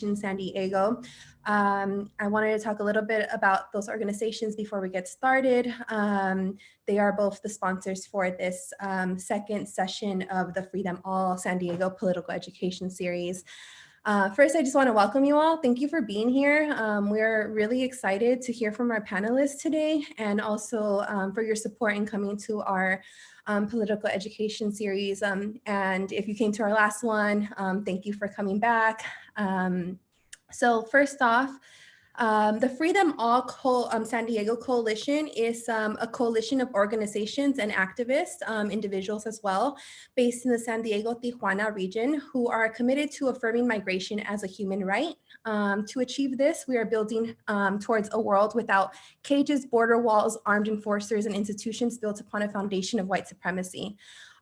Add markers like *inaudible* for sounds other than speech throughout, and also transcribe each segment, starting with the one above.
in San Diego. Um, I wanted to talk a little bit about those organizations before we get started. Um, they are both the sponsors for this um, second session of the Free Them All San Diego Political Education Series. Uh, first, I just want to welcome you all. Thank you for being here. Um, we're really excited to hear from our panelists today and also um, for your support in coming to our um, political education series. Um, and if you came to our last one, um, thank you for coming back. Um, so first off, um, the Free Them All Co um, San Diego Coalition is um, a coalition of organizations and activists, um, individuals as well, based in the San Diego Tijuana region who are committed to affirming migration as a human right. Um, to achieve this, we are building um, towards a world without cages, border walls, armed enforcers, and institutions built upon a foundation of white supremacy.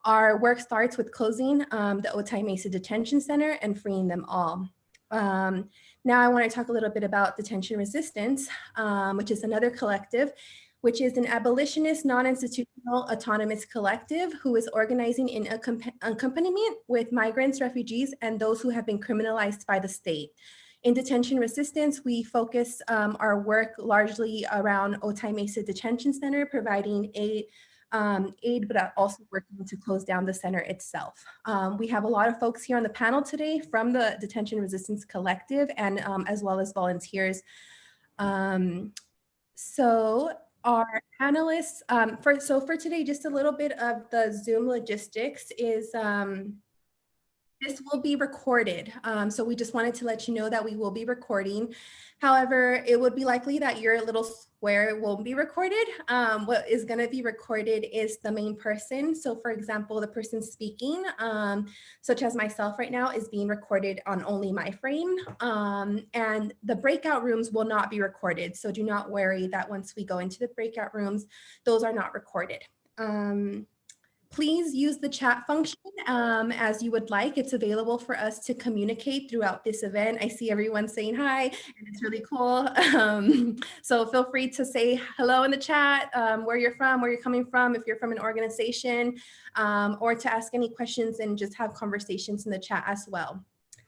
Our work starts with closing the Otay Mesa Detention Center and freeing them all. Um, now I want to talk a little bit about Detention Resistance, um, which is another collective, which is an abolitionist, non-institutional, autonomous collective who is organizing in accompaniment with migrants, refugees, and those who have been criminalized by the state. In detention resistance, we focus um, our work largely around Otay Mesa Detention Center, providing aid um, aid, but also working to close down the center itself. Um, we have a lot of folks here on the panel today from the Detention Resistance Collective and um, as well as volunteers. Um, so our panelists, um, for, so for today, just a little bit of the Zoom logistics is um, this will be recorded. Um, so we just wanted to let you know that we will be recording. However, it would be likely that your little square won't be recorded. Um, what is going to be recorded is the main person. So for example, the person speaking, um, such as myself right now, is being recorded on only my frame. Um, and the breakout rooms will not be recorded. So do not worry that once we go into the breakout rooms, those are not recorded. Please use the chat function um, as you would like. It's available for us to communicate throughout this event. I see everyone saying hi, and it's really cool. *laughs* Um, so feel free to say hello in the chat, um, where you're from, where you're coming from, if you're from an organization, um, or to ask any questions and just have conversations in the chat as well.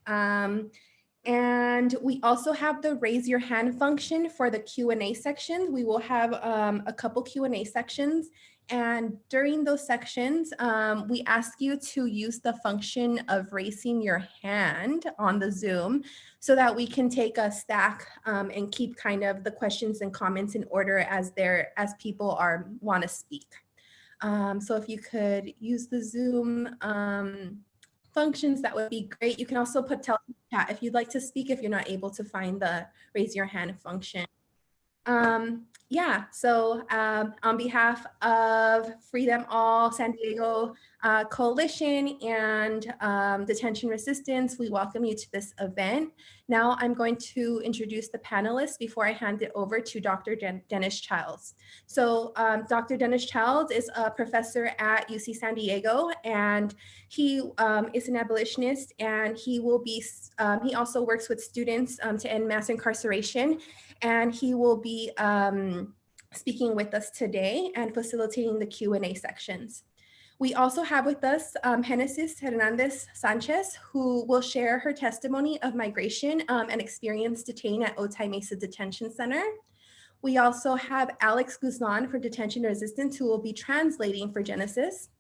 Um, and we also have the raise your hand function for the Q&A sections. We will have um, a couple Q&A sections and during those sections, um, we ask you to use the function of raising your hand on the Zoom so that we can take a stack um, and keep kind of the questions and comments in order as there as people are want to speak. Um, so if you could use the Zoom um, functions, that would be great. You can also put tell chat if you'd like to speak if you're not able to find the raise your hand function. Um, yeah, so um, on behalf of Free Them All San Diego uh, Coalition and um, Detention Resistance, we welcome you to this event. Now I'm going to introduce the panelists before I hand it over to Dr. Den Dennis Childs. So um, Dr. Dennis Childs is a professor at UC San Diego and he um, is an abolitionist and he will be, um, he also works with students um, to end mass incarceration and he will be um, speaking with us today and facilitating the Q&A sections. We also have with us um, Genesis Hernandez Sanchez, who will share her testimony of migration um, and experience detained at Otay Mesa Detention Center. We also have Alex Guzman for Detention Resistance, who will be translating for Genesis.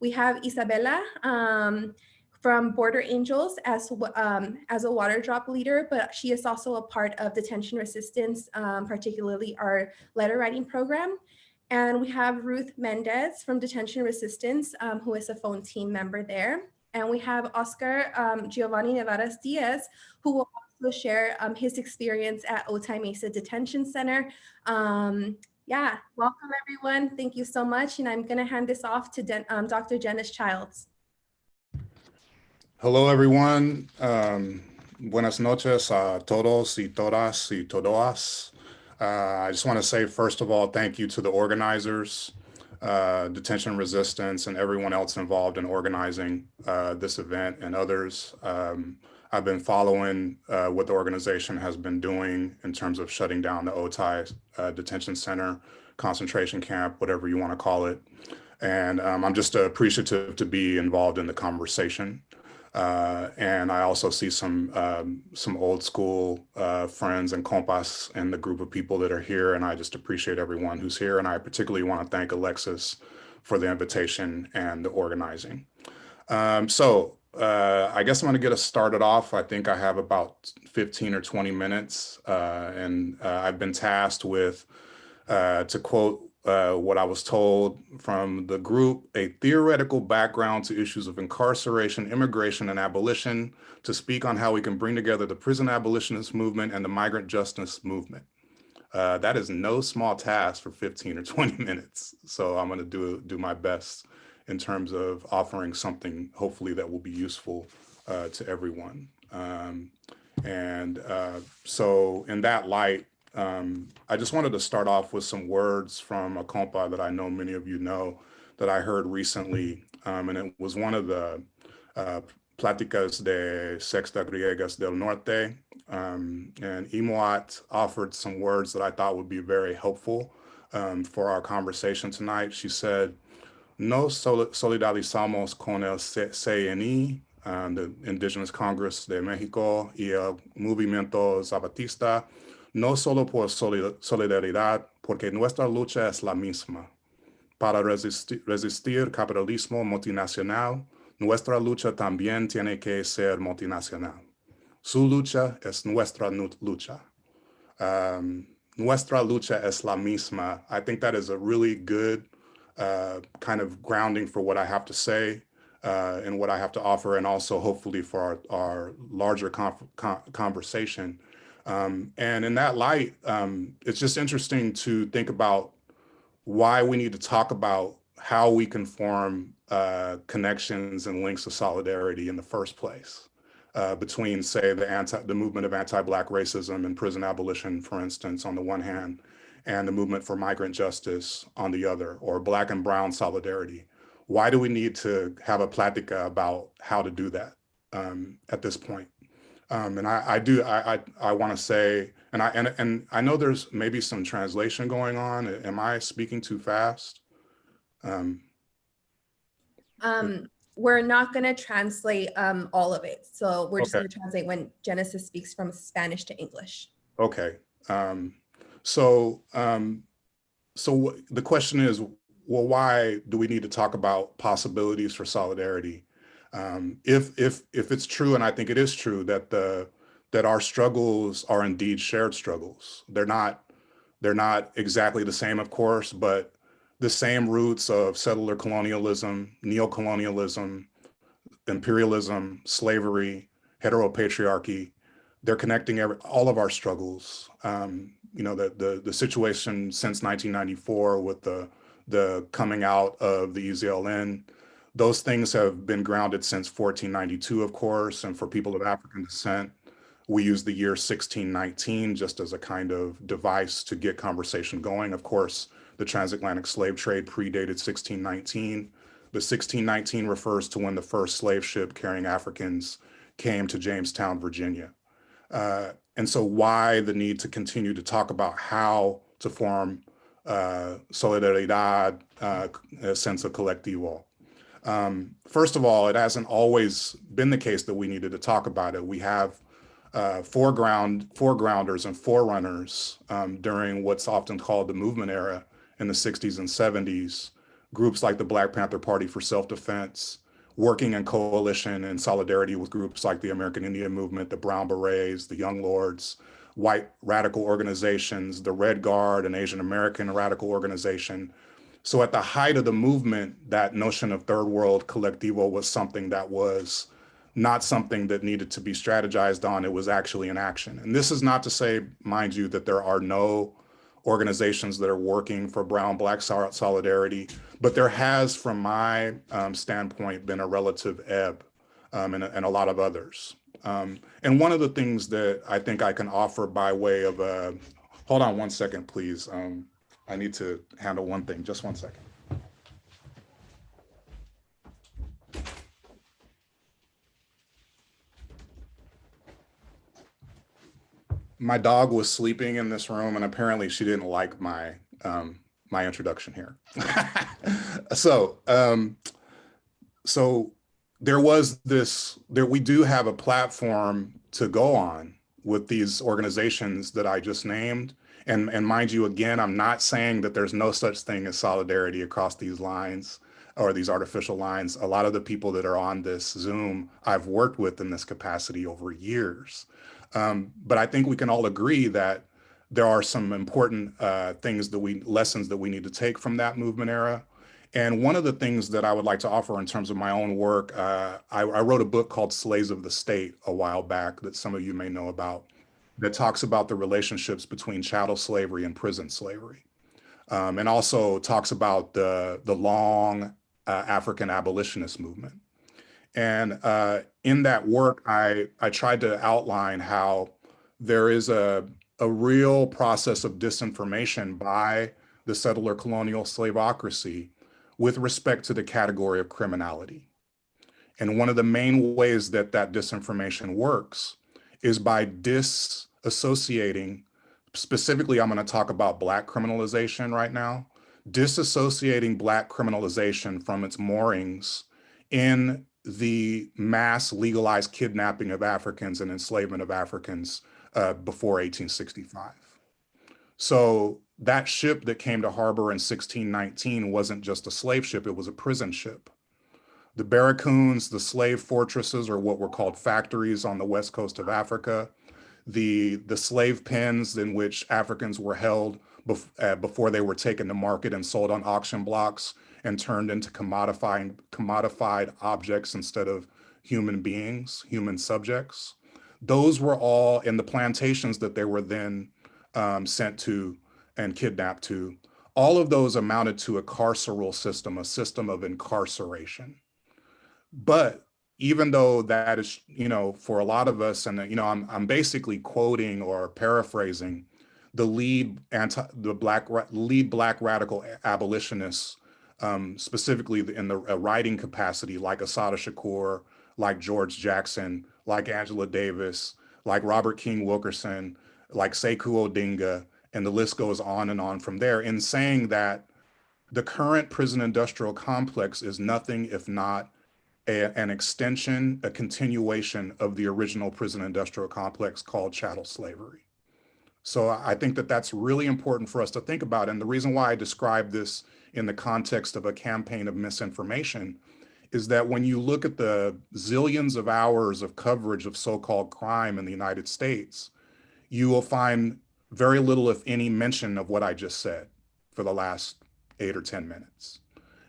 We have Isabella, um, from Border Angels as, um, as a water drop leader, but she is also a part of detention resistance, um, particularly our letter writing program. And we have Ruth Mendez from Detention Resistance, um, who is a phone team member there. And we have Oscar um, Giovanni Nevares Diaz, who will also share um, his experience at Otay Mesa Detention Center. Um, yeah, welcome everyone. Thank you so much. And I'm gonna hand this off to Den Dr. Dennis Childs. Hello, everyone. Um, buenas noches a todos y todas y todas. Uh, I just want to say, first of all, thank you to the organizers, uh, Detention Resistance, and everyone else involved in organizing uh, this event and others. Um, I've been following uh, what the organization has been doing in terms of shutting down the Otay uh, Detention Center, concentration camp, whatever you want to call it. And um, I'm just appreciative to be involved in the conversation. Uh, and I also see some um, some old school uh, friends and compas and the group of people that are here. And I just appreciate everyone who's here. And I particularly want to thank Alexis for the invitation and the organizing. Um, so uh, I guess I'm going to get us started off. I think I have about 15 or 20 minutes. Uh, and uh, I've been tasked with, uh, to quote uh, what I was told from the group, a theoretical background to issues of incarceration, immigration, and abolition to speak on how we can bring together the prison abolitionist movement and the migrant justice movement. Uh, that is no small task for 15 or 20 *laughs* minutes. So I'm gonna do, do my best in terms of offering something hopefully that will be useful uh, to everyone. Um, and uh, so in that light, um, I just wanted to start off with some words from a compa that I know many of you know that I heard recently. Um, and it was one of the uh, Pláticas de Sexta Grietas del Norte. Um, and Imoat offered some words that I thought would be very helpful um, for our conversation tonight. She said, no solidarizamos con el CNI, um, the Indigenous Congress de Mexico y el Movimiento Zapatista, no solo por solidaridad, porque nuestra lucha es la misma. Para resistir, resistir capitalismo multinacional, nuestra lucha también tiene que ser multinacional. Su lucha es nuestra lucha. Um, nuestra lucha es la misma. I think that is a really good uh, kind of grounding for what I have to say uh, and what I have to offer, and also hopefully for our, our larger conversation. Um, and in that light, um, it's just interesting to think about why we need to talk about how we can form uh, connections and links of solidarity in the first place uh, between, say, the anti the movement of anti-black racism and prison abolition, for instance, on the one hand, and the movement for migrant justice on the other, or black and brown solidarity. Why do we need to have a plática about how to do that um, at this point? Um, and I, I, do, I, I, I want to say, and I, and, and I know there's maybe some translation going on. Am I speaking too fast? Um, um, we're not going to translate um, all of it. So we're just Okay. going to translate when Genesis speaks from Spanish to English. Okay. Um, so, um, so the question is, well, why do we need to talk about possibilities for solidarity? Um, if if if it's true, and I think it is true that the that our struggles are indeed shared struggles. They're not they're not exactly the same, of course, but the same roots of settler colonialism, neocolonialism, imperialism, slavery, heteropatriarchy, they're connecting every, all of our struggles. Um, you know, the, the, the situation since 1994 with the, the coming out of the EZLN, those things have been grounded since 1492, of course, and for people of African descent, we use the year 1619 just as a kind of device to get conversation going. Of course, the transatlantic slave trade predated 1619. The 1619 refers to when the first slave ship carrying Africans came to Jamestown, Virginia. Uh, and so why the need to continue to talk about how to form uh, solidaridad, uh, a sense of colectivo. Um, first of all, it hasn't always been the case that we needed to talk about it. We have uh, foreground, foregrounders and forerunners um, during what's often called the movement era in the 60s and 70s, groups like the Black Panther Party for Self-Defense, working in coalition and solidarity with groups like the American Indian Movement, the Brown Berets, the Young Lords, white radical organizations, the Red Guard, an Asian American radical organization. So at the height of the movement, that notion of third world collectivo was something that was not something that needed to be strategized on, it was actually in action. And this is not to say, mind you, that there are no organizations that are working for brown black solidarity, but there has, from my um, standpoint, been a relative ebb um, and, and, a lot of others. Um, and one of the things that I think I can offer by way of a, hold on one second, please. Um, I need to handle one thing, just one second. my dog was sleeping in this room and apparently she didn't like my um, my introduction here. *laughs* so um, so there was this, there we do have a platform to go on with these organizations that I just named. And, and mind you, again, I'm not saying that there's no such thing as solidarity across these lines or these artificial lines. A lot of the people that are on this Zoom, I've worked with in this capacity over years. Um, but I think we can all agree that there are some important uh, things that we, lessons that we need to take from that movement era. And one of the things that I would like to offer in terms of my own work, uh, I, I, wrote a book called Slaves of the State a while back that some of you may know about that talks about the relationships between chattel slavery and prison slavery. Um, and also talks about the, the long uh, African abolitionist movement. And uh, in that work, I, I tried to outline how there is a, a real process of disinformation by the settler colonial slaveocracy with respect to the category of criminality. And one of the main ways that that disinformation works is by disassociating, specifically, I'm gonna talk about Black criminalization right now, disassociating Black criminalization from its moorings in the mass legalized kidnapping of Africans and enslavement of Africans uh, before 1865. So that ship that came to harbor in 1619 wasn't just a slave ship, it was a prison ship. The barracoons, the slave fortresses, or what were called factories on the west coast of Africa, the, the slave pens in which Africans were held bef uh, before they were taken to market and sold on auction blocks and turned into commodifying, commodified objects instead of human beings, human subjects. Those were all in the plantations that they were then um, sent to and kidnapped to. All of those amounted to a carceral system, a system of incarceration. But even though that is, you know, for a lot of us, and you know, I'm I'm basically quoting or paraphrasing the lead anti the black lead black radical abolitionists, um, specifically in the writing capacity, like Assata Shakur, like George Jackson, like Angela Davis, like Robert King Wilkerson, like Sekou Odinga, and the list goes on and on from there in saying that the current prison industrial complex is nothing if not a, an extension, a continuation of the original prison industrial complex called chattel slavery. So I think that that's really important for us to think about. And the reason why I describe this in the context of a campaign of misinformation is that when you look at the zillions of hours of coverage of so-called crime in the United States, you will find very little, if any, mention of what I just said for the last eight or 10 minutes.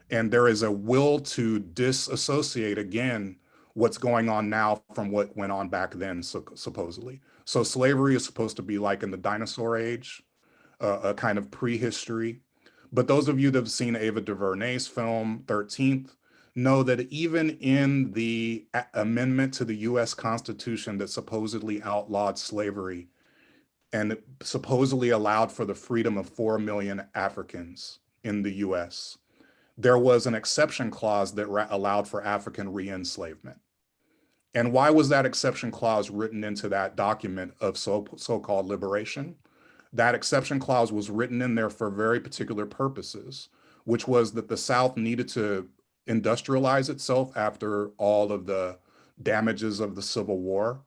And there is a will to disassociate again what's going on now from what went on back then, so, supposedly. So slavery is supposed to be like in the dinosaur age, uh, a kind of prehistory. But those of you that have seen Ava DuVernay's film 13th know that even in the amendment to the US Constitution that supposedly outlawed slavery and supposedly allowed for the freedom of 4 million Africans in the US, there was an exception clause that allowed for African re-enslavement. And why was that exception clause written into that document of so, so-called liberation? That exception clause was written in there for very particular purposes, which was that the South needed to industrialize itself after all of the damages of the Civil War,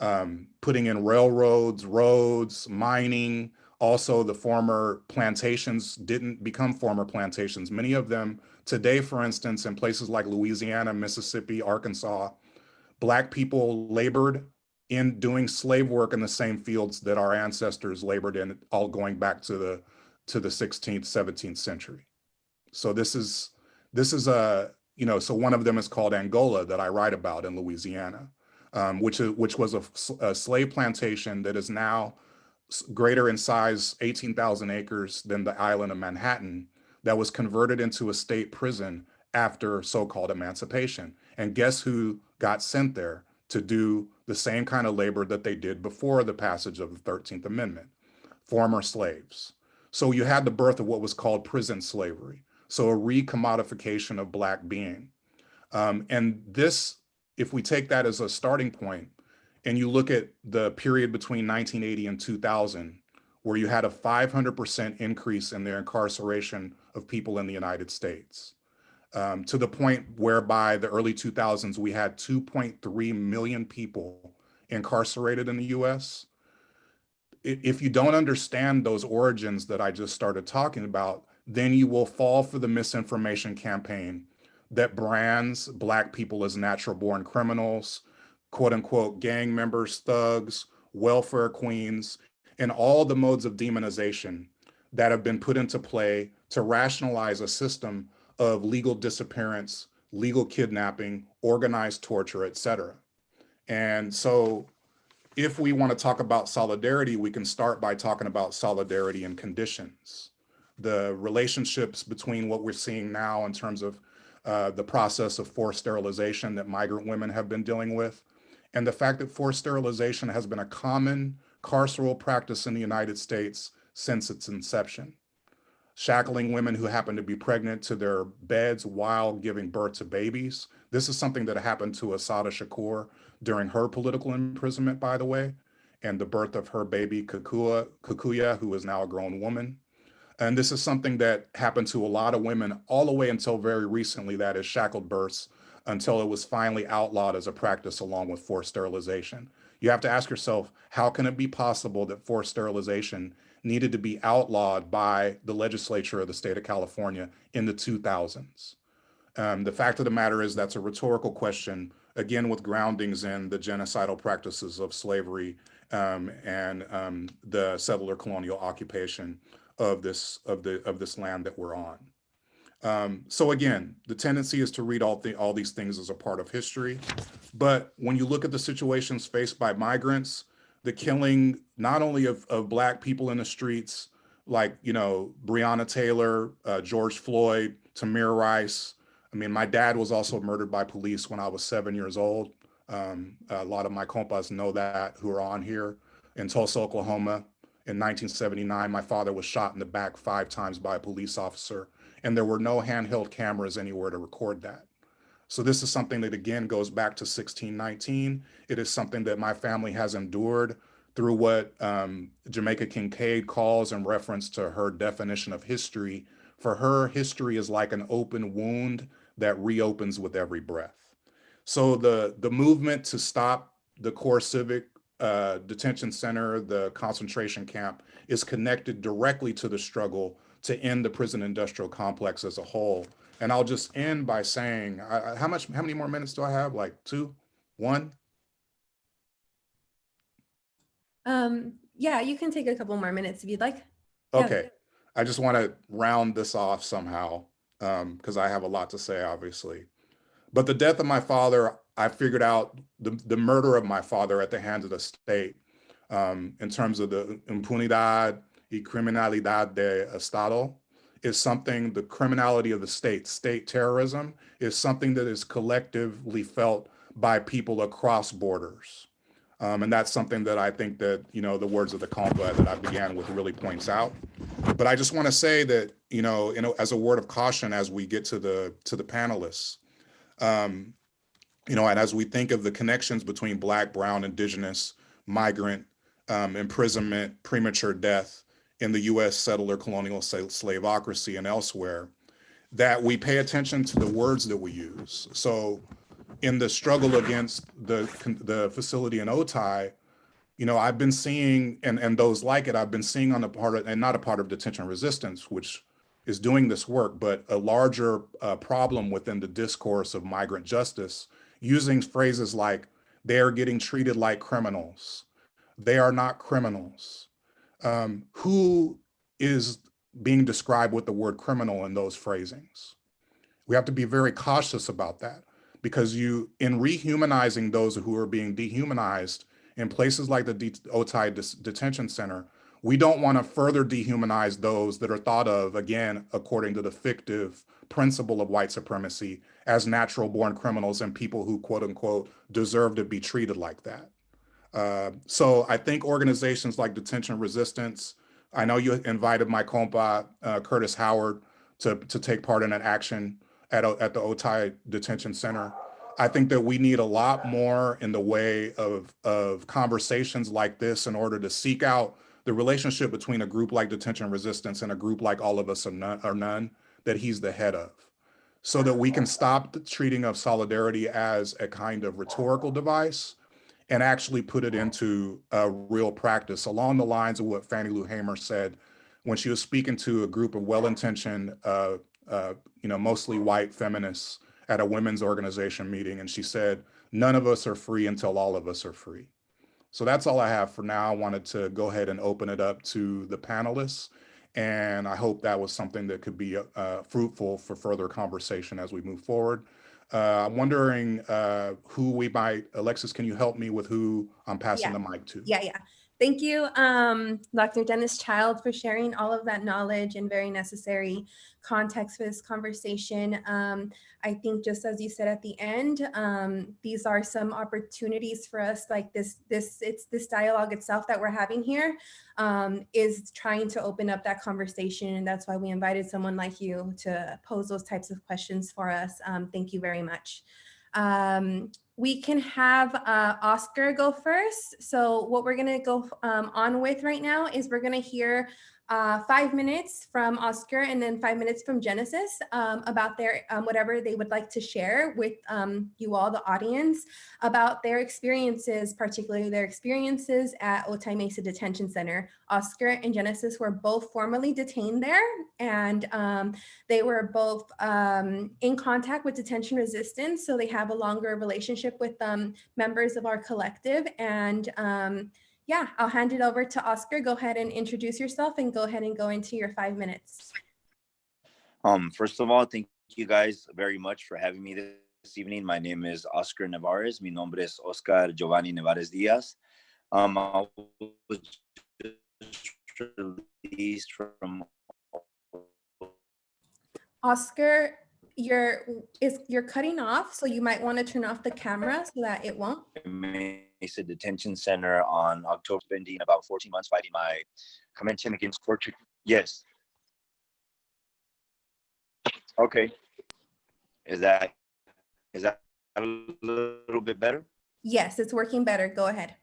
um, putting in railroads, roads, mining. Also, the former plantations didn't become former plantations. Many of them today, for instance, in places like Louisiana, Mississippi, Arkansas, Black people labored in doing slave work in the same fields that our ancestors labored in, all going back to the to the 16th, 17th century. So this is this is a you know so one of them is called Angola that I write about in Louisiana, um, which is which was a, a slave plantation that is now greater in size, 18,000 acres than the island of Manhattan, that was converted into a state prison after so-called emancipation. And guess who got sent there to do the same kind of labor that they did before the passage of the 13th Amendment, former slaves. So you had the birth of what was called prison slavery. So a recommodification of black being. Um, and this, if we take that as a starting point, and you look at the period between 1980 and 2000, where you had a 500% increase in their incarceration of people in the United States um, to the point whereby the early 2000s, we had 2.3 million people incarcerated in the US. If you don't understand those origins that I just started talking about, then you will fall for the misinformation campaign that brands Black people as natural born criminals, quote unquote gang members, thugs, welfare queens, and all the modes of demonization that have been put into play to rationalize a system of legal disappearance, legal kidnapping, organized torture, et cetera. And so if we want to talk about solidarity, we can start by talking about solidarity and conditions. The relationships between what we're seeing now in terms of uh, the process of forced sterilization that migrant women have been dealing with, and the fact that forced sterilization has been a common carceral practice in the United States since its inception. Shackling women who happen to be pregnant to their beds while giving birth to babies. This is something that happened to Assata Shakur during her political imprisonment, by the way, and the birth of her baby Kukua, Kukuya, who is now a grown woman. And this is something that happened to a lot of women all the way until very recently, that is shackled births, until it was finally outlawed as a practice along with forced sterilization. You have to ask yourself, how can it be possible that forced sterilization needed to be outlawed by the legislature of the state of California in the 2000s? Um, the fact of the matter is that's a rhetorical question, again, with groundings in the genocidal practices of slavery um, and um, the settler colonial occupation of this of the of this land that we're on. Um, so again, the tendency is to read all all these things as a part of history, but when you look at the situations faced by migrants, the killing not only of, of black people in the streets, like you know Breonna Taylor, uh, George Floyd, Tamir Rice. I mean, my dad was also murdered by police when I was seven years old. Um, a lot of my compas know that who are on here in Tulsa, Oklahoma. In 1979, my father was shot in the back five times by a police officer, and there were no handheld cameras anywhere to record that. So this is something that again goes back to 1619. It is something that my family has endured through what um, Jamaica Kincaid calls in reference to her definition of history. For her, history is like an open wound that reopens with every breath. So the, the movement to stop the CoreCivic uh, detention center, the concentration camp, is connected directly to the struggle to end the prison industrial complex as a whole. And I'll just end by saying, I, how much, how many more minutes do I have? Like two, one? Um, yeah, you can take a couple more minutes if you'd like. Yeah. Okay. I just want to round this off somehow because um, I have a lot to say, obviously. But the death of my father, I figured out the, the murder of my father at the hands of the state um, in terms of the impunidad y criminalidad de Estado is something, the criminality of the state, state terrorism is something that is collectively felt by people across borders. Um, and that's something that I think that, you know, the words of the compa that I began with really points out. But I just want to say that, you know, you know, as a word of caution, as we get to the to the panelists, um, you know, and as we think of the connections between Black, Brown, Indigenous, migrant, um, imprisonment, premature death in the US settler colonial slaveocracy and elsewhere, that we pay attention to the words that we use. So in the struggle against the, the facility in Otay, you know, I've been seeing, and, and those like it, I've been seeing on the part of, and not a part of detention resistance, which is doing this work, but a larger uh, problem within the discourse of migrant justice using phrases like, they are getting treated like criminals. They are not criminals. Um, who is being described with the word criminal in those phrasings? We have to be very cautious about that because you, in rehumanizing those who are being dehumanized in places like the Otay Detention Center, we don't want to further dehumanize those that are thought of, again, according to the fictive principle of white supremacy, as natural born criminals and people who, quote unquote, deserve to be treated like that. Uh, so I think organizations like Detention Resistance, I know you invited my compa, uh, Curtis Howard, to, to take part in an action at, at the Otay Detention Center. I think that we need a lot more in the way of, of conversations like this in order to seek out the relationship between a group like Detention Resistance and a group like All of Us or None, none that he's the head of. so that we can stop the treating of solidarity as a kind of rhetorical device and actually put it into a real practice along the lines of what Fannie Lou Hamer said when she was speaking to a group of well-intentioned, uh, uh, you know, mostly white feminists at a women's organization meeting. And she said, none of us are free until all of us are free. So that's all I have for now. I wanted to go ahead and open it up to the panelists. And I hope that was something that could be uh, fruitful for further conversation as we move forward. Uh, I'm wondering uh, who we might, Alexis, can you help me with who I'm passing Yeah. the mic to? Yeah, yeah. Thank you, um, Dr. Dennis Child, for sharing all of that knowledge and very necessary context for this conversation. Um, I think just as you said at the end, um, these are some opportunities for us like this, this, it's this dialogue itself that we're having here um, is trying to open up that conversation. And that's why we invited someone like you to pose those types of questions for us. Um, thank you very much. We can have uh, Oscar go first. So what we're gonna go um, on with right now is we're gonna hear uh, five minutes from Oscar and then five minutes from Genesis um, about their um, whatever they would like to share with um, you all, the audience, about their experiences, particularly their experiences at Otay Mesa Detention Center. Oscar and Genesis were both formally detained there and um, they were both um, in contact with detention resistance, so they have a longer relationship with um, members of our collective. And yeah, I'll hand it over to Oscar. Go ahead and introduce yourself and go ahead and go into your five minutes. Um, first of all, thank you guys very much for having me this evening. My name is Oscar Nevares. Mi nombre es Oscar Giovanni Nevares Diaz. Um, I was released from Oscar, you're is you're cutting off, so you might want to turn off the camera so that it won't. Mesa Detention Center on October, spending about 14 months fighting my convention against torture. Yes. Okay. Is that is that a little bit better? Yes, it's working better. Go ahead.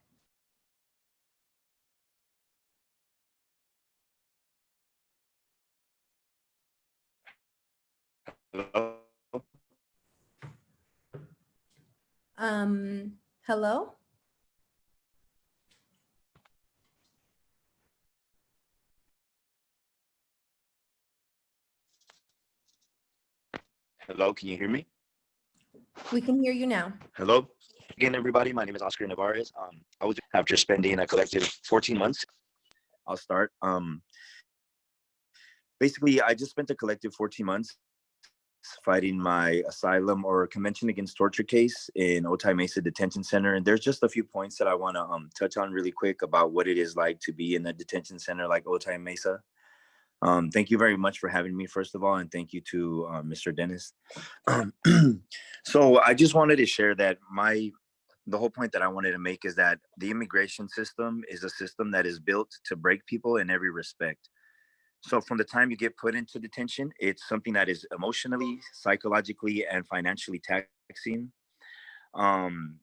Hello? Um, hello? Hello, can you hear me? We can hear you now. Hello again, everybody. My name is Oscar Nevares. Um, I was after spending a collective 14 months. I'll start. Um, basically, I just spent a collective 14 months fighting my asylum or convention against torture case in Otay Mesa Detention Center. And there's just a few points that I want to um, touch on really quick about what it is like to be in a detention center like Otay Mesa. Um, thank you very much for having me, first of all, and thank you to uh, Mr. Dennis. *clears throat* Um, *clears throat* so I just wanted to share that my, the whole point that I wanted to make is that the immigration system is a system that is built to break people in every respect. So from the time you get put into detention, it's something that is emotionally, psychologically, and financially taxing. Um,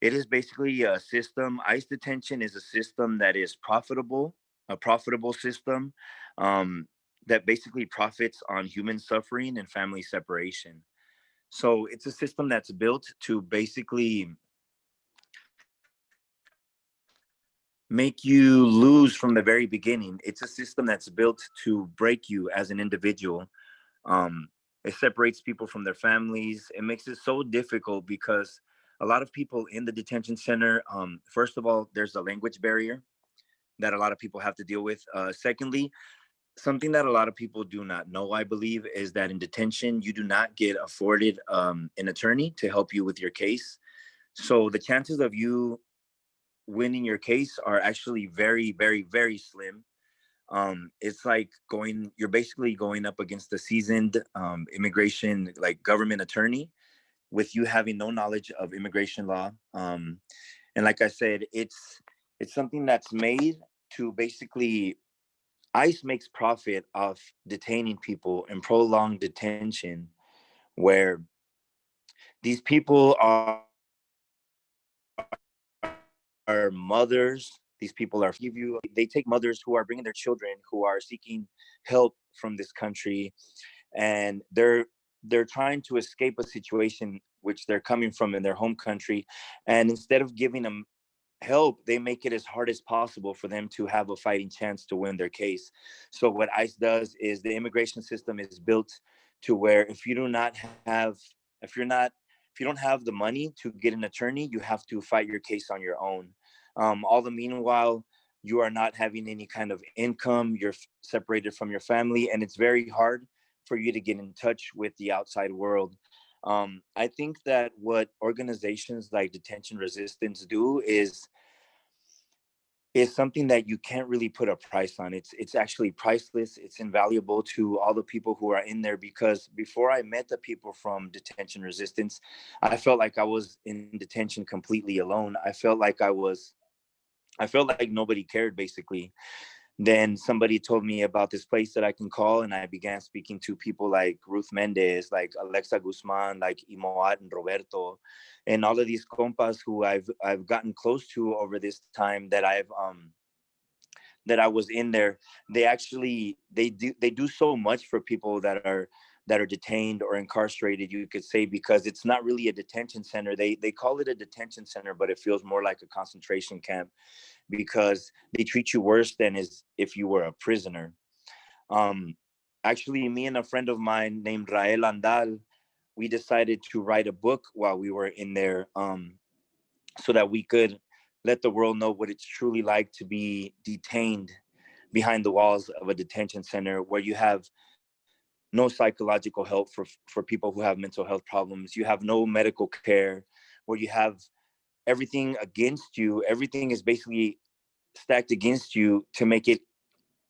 it is basically a system, ICE detention is a system that is profitable, a profitable system um, that basically profits on human suffering and family separation. So it's a system that's built to basically make you lose from the very beginning. It's a system that's built to break you as an individual. Um, it separates people from their families. It makes it so difficult because a lot of people in the detention center, um, first of all, there's a language barrier that a lot of people have to deal with. Uh, secondly, something that a lot of people do not know, I believe, is that in detention, you do not get afforded um, an attorney to help you with your case. So the chances of you winning your case are actually very, very, very slim. Um, it's like going, you're basically going up against a seasoned um, immigration, like government attorney with you having no knowledge of immigration law. Um, and like I said, it's, it's something that's made to basically, ICE makes profit off detaining people in prolonged detention where these people are are mothers these people are give you they take mothers who are bringing their children who are seeking help from this country and they're they're trying to escape a situation which they're coming from in their home country and instead of giving them help they make it as hard as possible for them to have a fighting chance to win their case. So what ice does is the immigration system is built to where if you do not have if you're not if you don't have the money to get an attorney you have to fight your case on your own. Um, all the meanwhile you are not having any kind of income you're separated from your family and it's very hard for you to get in touch with the outside world. Um, i think that what organizations like detention resistance do is is something that you can't really put a price on. It's it's actually priceless. It's invaluable to all the people who are in there because before i met the people from detention resistance i felt like i was in detention completely alone. I felt like i was I felt like nobody cared basically. Then somebody told me about this place that I can call, and I began speaking to people like Ruth Mendez, like Alexa Guzman, like Imoat and Roberto, and all of these compas who I've I've gotten close to over this time that I've um that I was in there. They actually they do they do so much for people that are that are detained or incarcerated you could say because it's not really a detention center. They they call it a detention center but it feels more like a concentration camp because they treat you worse than as if you were a prisoner. Um actually me and a friend of mine named rael andal we decided to write a book while we were in there um so that we could let the world know what it's truly like to be detained behind the walls of a detention center where you have no psychological help for for people who have mental health problems. You have no medical care where you have everything against you. Everything is basically stacked against you to make it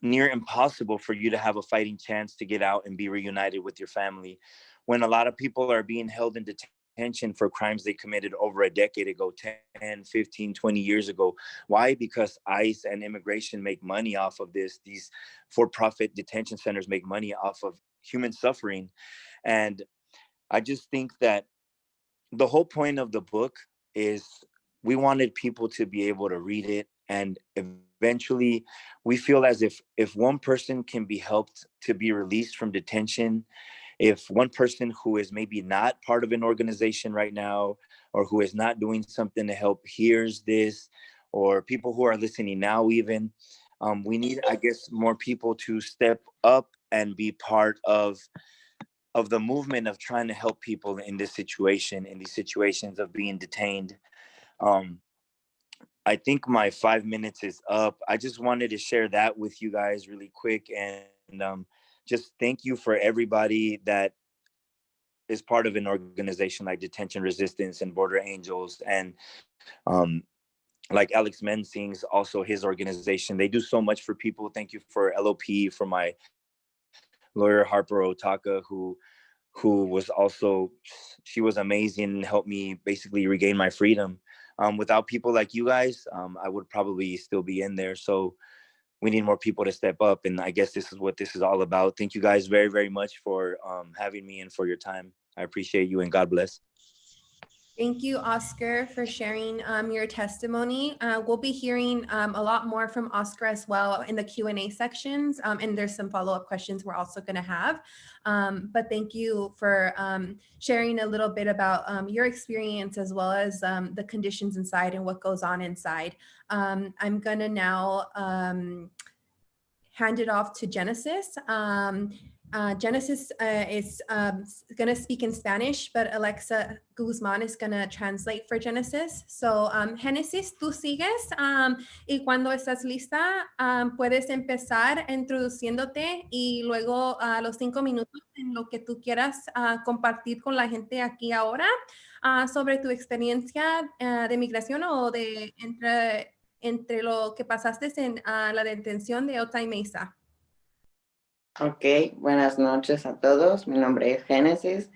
near impossible for you to have a fighting chance to get out and be reunited with your family. When a lot of people are being held in detention for crimes they committed over a decade ago 10 15 20 years ago. Why? Because ice and immigration make money off of this. These for-profit detention centers make money off of human suffering and i just think that the whole point of the book is we wanted people to be able to read it and eventually we feel as if if one person can be helped to be released from detention if one person who is maybe not part of an organization right now or who is not doing something to help hears this or people who are listening now even um, we need i guess more people to step up and be part of of the movement of trying to help people in this situation in these situations of being detained. Um i think my five minutes is up. I just wanted to share that with you guys really quick and um just thank you for everybody that is part of an organization like detention resistance and border angels and um like alex mensing's also his organization. They do so much for people. Thank you for lop for my lawyer Harper Otaka, who who was also she was amazing and helped me basically regain my freedom. Um, without people like you guys, um, I would probably still be in there. So we need more people to step up, and I guess this is what this is all about. Thank you guys very very much for um, having me and for your time. I appreciate you, and God bless. Thank you, Oscar, for sharing um, your testimony. Uh, we'll be hearing um, a lot more from Oscar as well in the Q&A sections, um, and there's some follow-up questions we're also going to have. Um, but thank you for um, sharing a little bit about um, your experience as well as the conditions inside and what goes on inside. I'm going to now hand it off to Genesis. Uh, Genesis uh, is um, going to speak in Spanish, but Alexa Guzman is going to translate for Genesis. So, um, Genesis, tú sigues um, y cuando estás lista, um, puedes empezar introduciéndote y luego a los cinco minutos en lo que tú quieras uh, compartir con la gente aquí ahora uh, sobre tu experiencia uh, de migración o de entre, entre lo que pasaste en la detención de Otay Mesa. Ok, buenas noches a todos. Mi nombre es Génesis.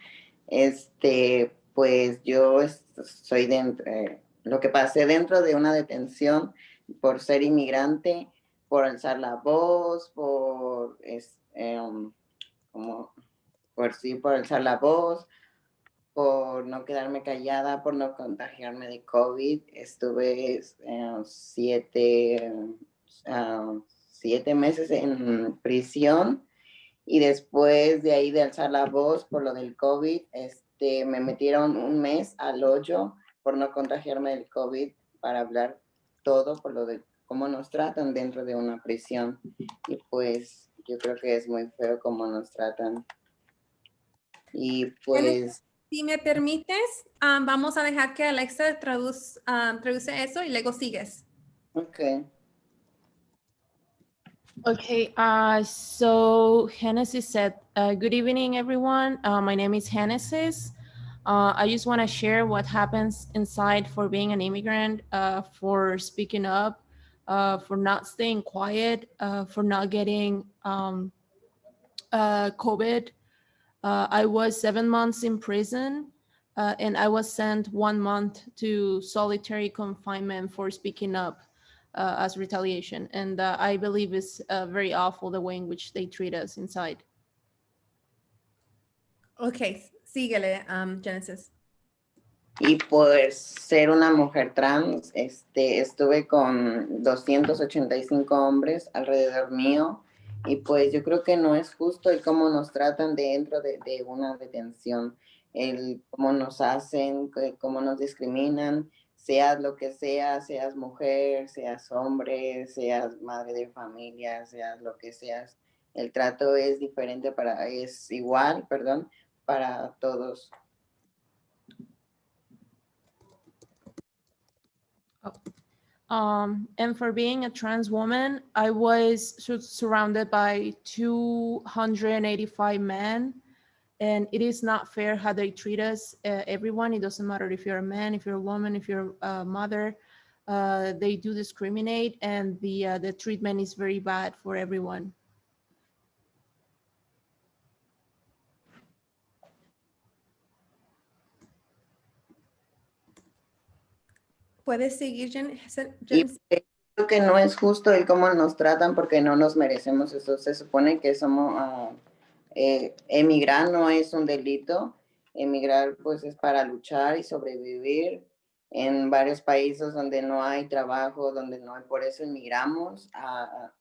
Este, pues yo soy dentro, eh, lo que pasé dentro de una detención por ser inmigrante, por alzar la voz, por, es, em, como, por sí, por alzar la voz, por no quedarme callada, por no contagiarme de COVID. Estuve eh, siete, ah, siete meses en prisión y después de ahí de alzar la voz por lo del COVID, este, me metieron un mes al hoyo por no contagiarme del COVID para hablar todo por lo de cómo nos tratan dentro de una prisión. Y pues yo creo que es muy feo cómo nos tratan. Y pues... Si me permites, ah, vamos a dejar que Alexa traduz, ah, traduce eso y luego sigues. Ok. Okay, uh, so Genesis said, uh, good evening, everyone. Uh, my name is Genesis. Uh, I just want to share what happens inside for being an immigrant, uh, for speaking up, uh, for not staying quiet, for not getting um, COVID. I was seven months in prison and I was sent one month to solitary confinement for speaking up uh, as retaliation. And uh, I believe it's uh, very awful the way in which they treat us inside. Ok, síguele, um, Genesis. Y por ser una mujer trans, este, estuve con 285 hombres alrededor mío y pues yo creo que no es justo el cómo nos tratan dentro de, de una detención, el cómo nos hacen, cómo nos discriminan, seas lo que seas, seas mujer, seas hombre, seas madre de familia, seas lo que seas, el trato es diferente para, es igual, perdón, para todos. Um, and for being a trans woman, I was sur- surrounded by 285 men, and it is not fair how they treat us. Uh, everyone, it doesn't matter if you're a man, if you're a woman, if you're a mother, uh, they do discriminate, and the uh, the treatment is very bad for everyone. ¿Puedes seguir, Jen- Jen- Y Genesis? creo que no es justo el cómo nos tratan porque no nos merecemos eso. Se supone que somos, ah, eh, emigrar no es un delito. Emigrar pues es para luchar y sobrevivir en varios países donde no hay trabajo, donde no hay, por eso emigramos a,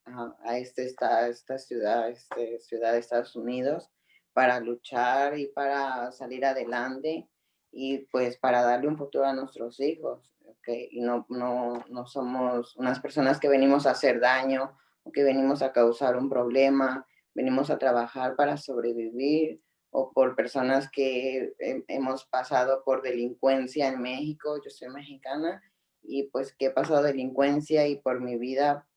a, este, esta, esta ciudad, este, ciudad de Estados Unidos para luchar y para salir adelante y pues para darle un futuro a nuestros hijos. ¿ok? Y no, no, no somos unas personas que venimos a hacer daño o que venimos a causar un problema, venimos a trabajar para sobrevivir o por personas que he- hemos pasado por delincuencia en México, yo soy mexicana y pues que he pasado delincuencia y por mi vida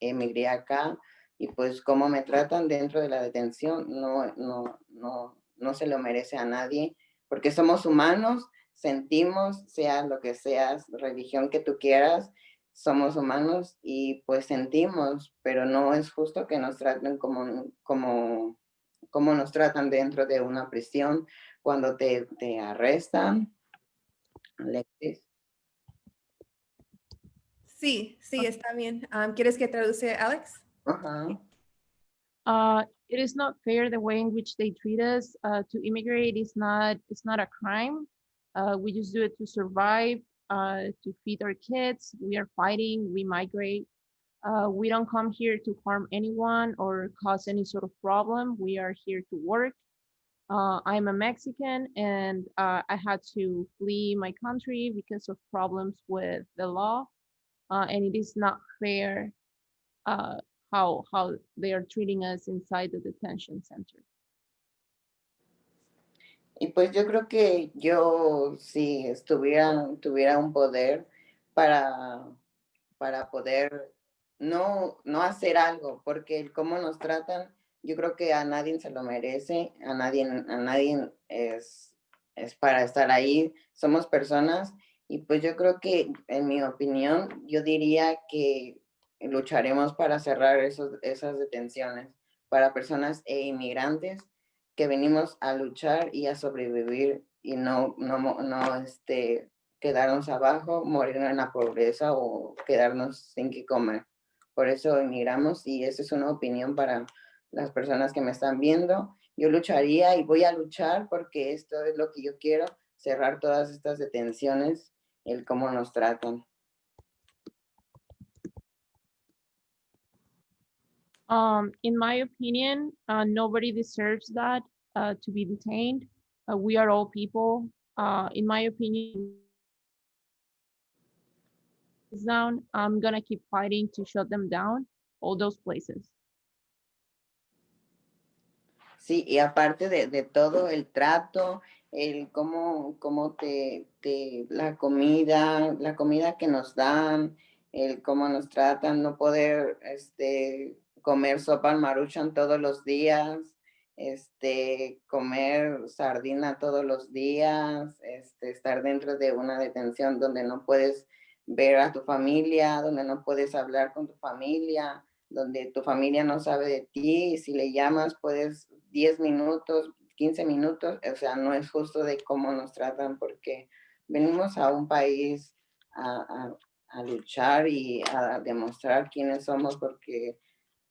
emigré acá y pues cómo me tratan dentro de la detención no, no, no, no se lo merece a nadie porque somos humanos sentimos, sea lo que seas, religión que tú quieras, somos humanos y pues sentimos, pero no es justo que nos traten como, como, como nos tratan dentro de una prisión cuando te, te arrestan. Alexis. Sí, sí, está bien. Um, ¿Quieres que traduce, Alex? Ajá. Uh, it is not fair the way in which they treat us. Uh, to immigrate is not it's not a crime. Uh, we just do it to survive, uh, to feed our kids. We are fighting. We migrate. Uh, we don't come here to harm anyone or cause any sort of problem. We are here to work. Uh, I'm a Mexican and uh, I had to flee my country because of problems with the law. Uh, and it is not fair how how they are treating us inside the detention center. Y pues yo creo que yo si estuviera, tuviera un poder para, para poder no, no hacer algo, porque el cómo nos tratan, yo creo que a nadie se lo merece, a nadie, a nadie es, es para estar ahí, somos personas y pues yo creo que en mi opinión, yo diría que lucharemos para cerrar esos, esas detenciones para personas e inmigrantes que venimos a luchar y a sobrevivir y no, no, no este, quedarnos abajo, morir en la pobreza o quedarnos sin que comer. Por eso emigramos y esa es una opinión para las personas que me están viendo. Yo lucharía y voy a luchar porque esto es lo que yo quiero, cerrar todas estas detenciones, el cómo nos tratan. Um, in my opinion, uh, nobody deserves that uh, to be detained. Uh, we are all people. Uh, in my opinion, down. I'm gonna keep fighting to shut them down, all those places. Sí, y aparte de, de todo el trato, el cómo, cómo te, te, la comida, la comida que nos dan, el cómo nos tratan, no poder este, comer sopa al maruchan todos los días, este, comer sardina todos los días, este, estar dentro de una detención donde no puedes ver a tu familia, donde no puedes hablar con tu familia, donde tu familia no sabe de ti, y si le llamas puedes 10 minutos, 15 minutos, o sea, no es justo de cómo nos tratan porque venimos a un país a, a, a luchar y a demostrar quiénes somos porque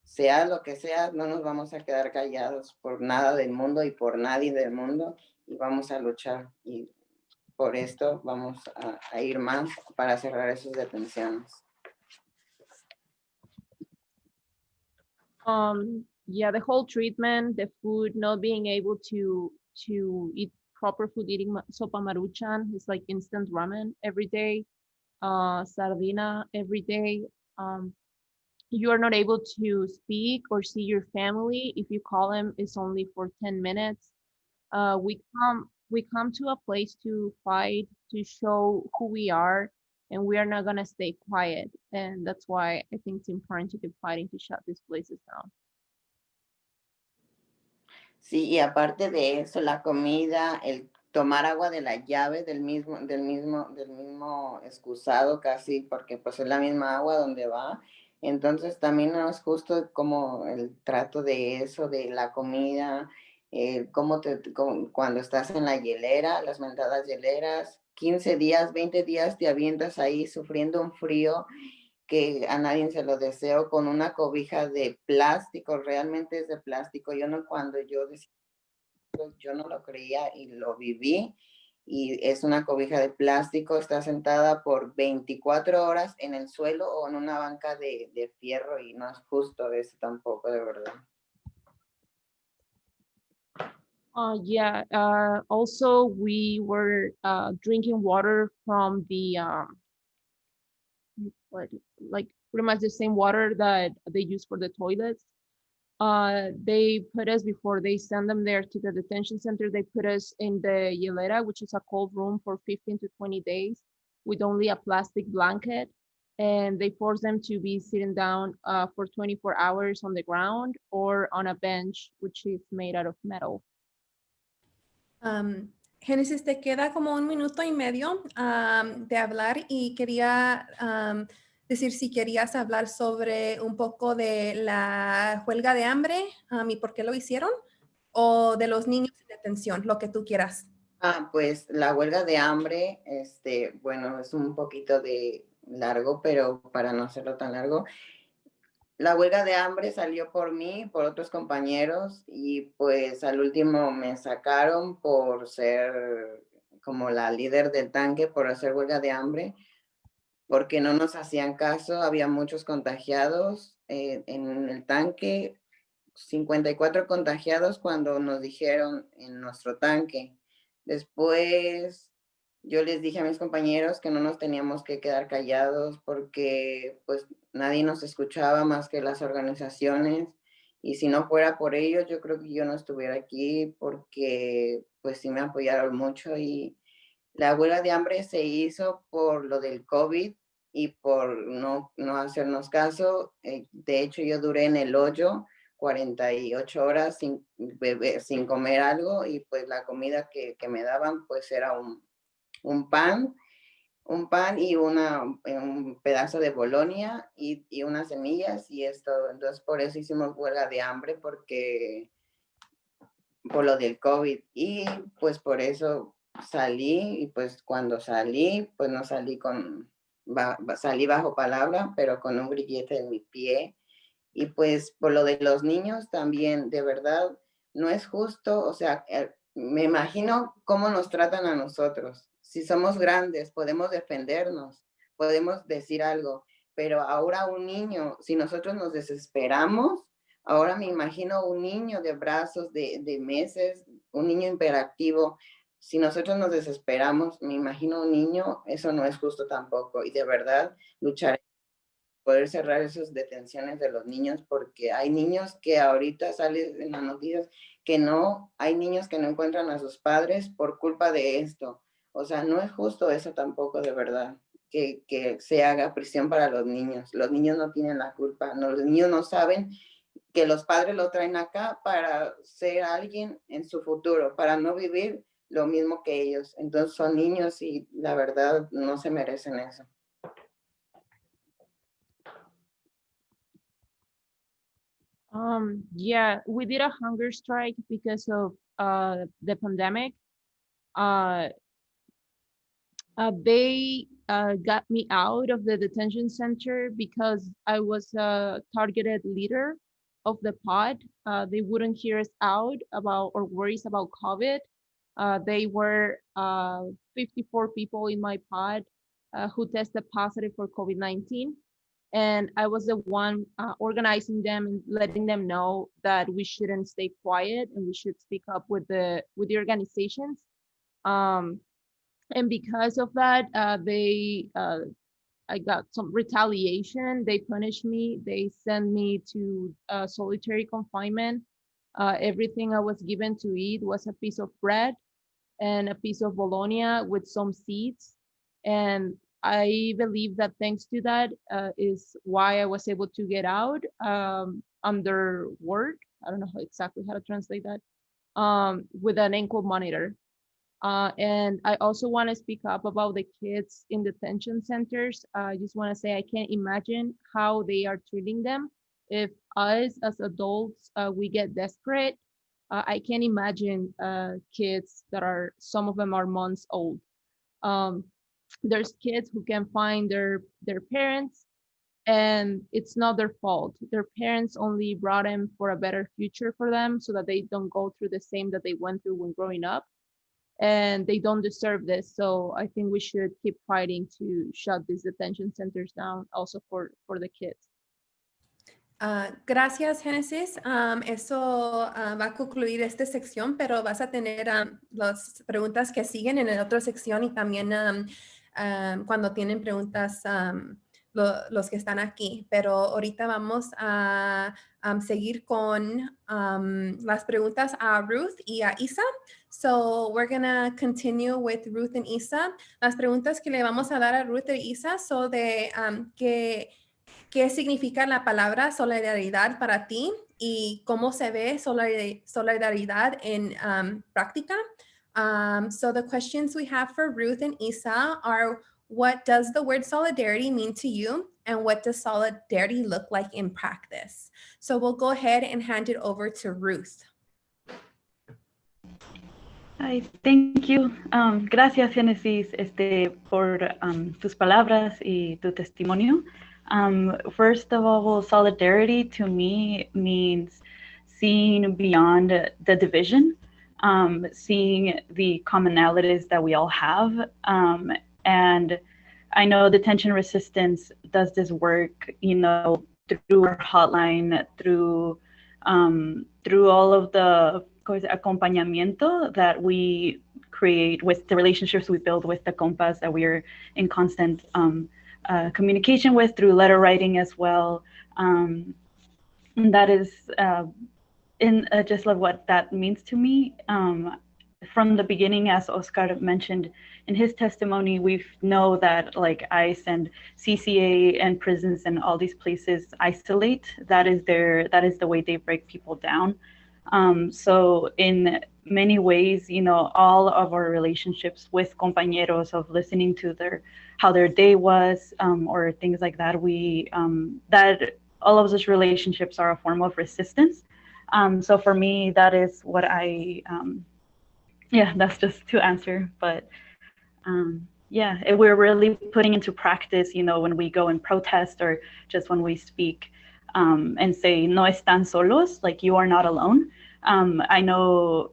sea lo que sea, no nos vamos a quedar callados por nada del mundo y por nadie del mundo y vamos a luchar y por esto vamos a, ir más para cerrar esas detenciones. Um, yeah, the whole treatment, the food, not being able to to eat proper food, eating sopa maruchan is like instant ramen every day, uh, sardina every day. Um, you are not able to speak or see your family if you call them. It's only for ten minutes. Uh, we come we come to a place to fight to show who we are, and we are not gonna stay quiet. And that's why I think it's important to keep fighting to shut these places down. Sí, y aparte de eso, la comida, el tomar agua de la llave del mismo, del mismo, del mismo excusado casi, porque pues es la misma agua donde va. Entonces también no es justo como el trato de eso, de la comida, eh, cómo te, cuando estás en la hielera, las mentadas hieleras, 15 días, 20 días te avientas ahí sufriendo un frío que a nadie se lo deseo con una cobija de plástico, realmente es de plástico. Yo no, cuando yo decía, yo no lo creía y lo viví. Y es una cobija de plástico, está sentada por 24 horas en el suelo o en una banca de, de fierro y no es justo eso tampoco, de verdad. Uh, yeah, uh, also we were uh, drinking water from the, um, like pretty much the same water that they use for the toilets. Uh, they put us before they send them there to the detention center, they put us in the hielera, which is a cold room for 15 to 20 days with only a plastic blanket. And they force them to be sitting down uh, for 24 hours on the ground or on a bench, which is made out of metal. Um, Génesis, te queda como un minuto y medio am, de hablar y quería am, decir si querías hablar sobre un poco de la huelga de hambre am, y por qué lo hicieron o de los niños en detención, lo que tú quieras. Ah, pues la huelga de hambre, este, bueno, es un poquito de largo, pero para no hacerlo tan largo, la huelga de hambre salió por mí, por otros compañeros, y pues al último me sacaron por ser como la líder del tanque, por hacer huelga de hambre, porque no nos hacían caso, había muchos contagiados eh, en el tanque, 54 contagiados cuando nos dijeron en nuestro tanque. Después yo les dije a mis compañeros que no nos teníamos que quedar callados porque pues nadie nos escuchaba más que las organizaciones y si no fuera por ellos yo creo que yo no estuviera aquí porque pues sí me apoyaron mucho y la huelga de hambre se hizo por lo del COVID y por no, no hacernos caso. Eh, de hecho yo duré en el hoyo 48 horas sin, beber, sin comer algo y pues la comida que, que me daban pues era un, un pan, un pan y una, un pedazo de bolonia y, y, unas semillas y esto, entonces por eso hicimos huelga de hambre porque por lo del COVID y pues por eso salí y pues cuando salí pues no salí con, salí bajo palabra pero con un grillete en mi pie y pues por lo de los niños también, de verdad, no es justo, o sea, eh, me imagino cómo nos tratan a nosotros. Si somos grandes, podemos defendernos, podemos decir algo, pero ahora un niño, si nosotros nos desesperamos, Ahora me imagino un niño de brazos de, de meses, un niño hiperactivo. Si nosotros nos desesperamos, me imagino un niño, eso no es justo tampoco. Y de verdad, luchar poder cerrar esas detenciones de los niños, porque hay niños que ahorita salen en las noticias que no, hay niños que no encuentran a sus padres por culpa de esto. O sea, no es justo eso tampoco de verdad, que, que se haga prisión para los niños. Los niños no tienen la culpa, no, los niños no saben que los padres lo traen acá para ser alguien en su futuro, para no vivir lo mismo que ellos. Entonces son niños y la verdad no se merecen eso. Um, yeah, we did a hunger strike because of uh, the pandemic. Uh, uh, they uh, got me out of the detention center because I was a targeted leader of the pod. Uh, they wouldn't hear us out about or worries about COVID. Uh, they were uh, 54 people in my pod uh, who tested positive for COVID-19 and I was the one uh, organizing them and letting them know that we shouldn't stay quiet and we should speak up with the with the organizations. Um, and because of that, uh, they I got some retaliation. They punished me. They sent me to solitary confinement. Uh, everything I was given to eat was a piece of bread and a piece of bologna with some seeds. And I believe that thanks to that uh, is why I was able to get out um, under word. I don't know exactly how to translate that um, with an ankle monitor. Uh, and I also want to speak up about the kids in detention centers. Uh, I just want to say I can't imagine how they are treating them. If us as adults, uh, we get desperate, uh, I can't imagine uh, kids that are, some of them are months old. Um, there's kids who can find their their parents and it's not their fault. Their parents only brought them for a better future for them so that they don't go through the same that they went through when growing up and they don't deserve this. So i think we should keep fighting to shut these detention centers down also for for the kids Uh, gracias, Génesis. Um, eso uh, va a concluir esta sección, pero vas a tener um, las preguntas que siguen en la otra sección y también cuando tienen preguntas lo, los que están aquí. Pero ahorita vamos a seguir con las preguntas a Ruth y a Isa. So we're to continue with Ruth and Isa. Las preguntas que le vamos a dar a Ruth e Isa son de que qué significa la palabra solidaridad para ti y cómo se ve solidaridad en um, práctica. Um, so the questions we have for Ruth and Isa are, what does the word solidarity mean to you? And what does solidarity look like in practice? So we'll go ahead and hand it over to Ruth. Hi, thank you. Um, gracias, Genesis, este, por um, tus palabras y tu testimonio. Um, first of all, solidarity to me means seeing beyond the division, um, seeing the commonalities that we all have. Um, and I know detention resistance does this work, you know, through our hotline, through um, through all of the acompañamiento that we create with the relationships we build with the compas that we are in constant um, uh, communication with through letter writing as well. Um, and that is uh, in uh, just like what that means to me. Um, from the beginning, as Oscar mentioned in his testimony, we know that like ICE and CCA and prisons and all these places isolate. That is their that is the way they break people down. Um, so in many ways, you know, all of our relationships with compañeros of listening to their how their day was um, or things like that, we um, that all of those relationships are a form of resistance. Um, so for me, that is what I, um, yeah, *laughs* that's just to answer. But um, yeah, we're really putting into practice, you know, when we go and protest or just when we speak um, and say no están solos, like you are not alone. Um, I know